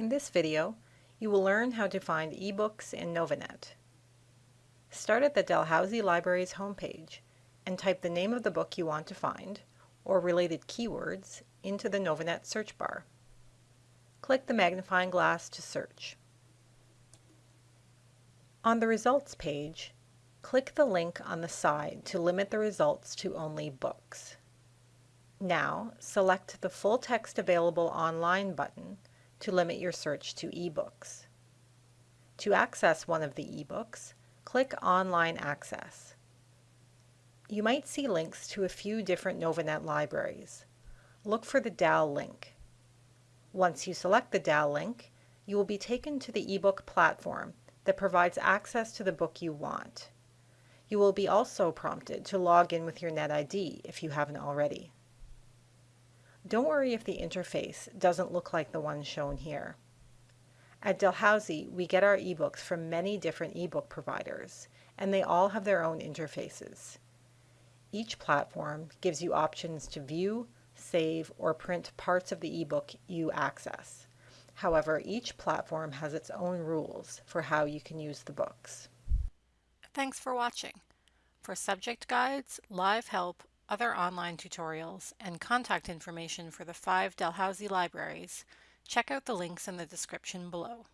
In this video, you will learn how to find ebooks in Novanet. Start at the Dalhousie Library's homepage and type the name of the book you want to find, or related keywords, into the Novanet search bar. Click the magnifying glass to search. On the results page, click the link on the side to limit the results to only books. Now, select the Full Text Available Online button to limit your search to ebooks. To access one of the ebooks, click Online Access. You might see links to a few different Novanet libraries. Look for the DAL link. Once you select the DAL link, you will be taken to the ebook platform that provides access to the book you want. You will be also prompted to log in with your NetID if you haven't already. Don't worry if the interface doesn't look like the one shown here. At Dalhousie, we get our ebooks from many different ebook providers, and they all have their own interfaces. Each platform gives you options to view, save, or print parts of the ebook you access. However, each platform has its own rules for how you can use the books. Thanks for watching. For subject guides, live help, other online tutorials, and contact information for the five Dalhousie libraries, check out the links in the description below.